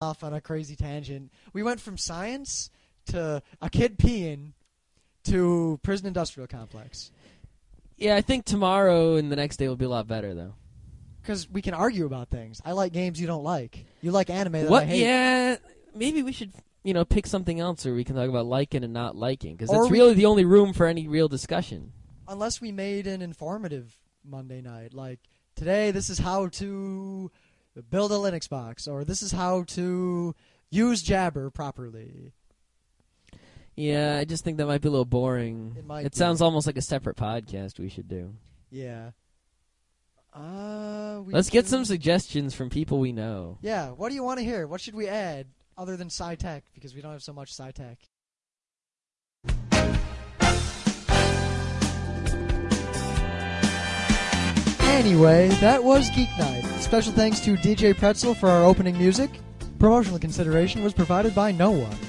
off on a crazy tangent. We went from science to a kid peeing to prison industrial complex. Yeah, I think tomorrow and the next day will be a lot better though. Because we can argue about things. I like games you don't like. You like anime that what? I hate. Yeah, maybe we should you know pick something else where we can talk about liking and not liking because that's really the only room for any real discussion. Unless we made an informative Monday night. Like, today, this is how to build a Linux box, or this is how to use Jabber properly. Yeah, I just think that might be a little boring. It be. sounds almost like a separate podcast we should do. Yeah. Uh, Let's get some suggestions from people we know. Yeah, what do you want to hear? What should we add other than SciTech? Because we don't have so much SciTech. Anyway, that was Geek Night. Special thanks to DJ Pretzel for our opening music. Promotional consideration was provided by no one.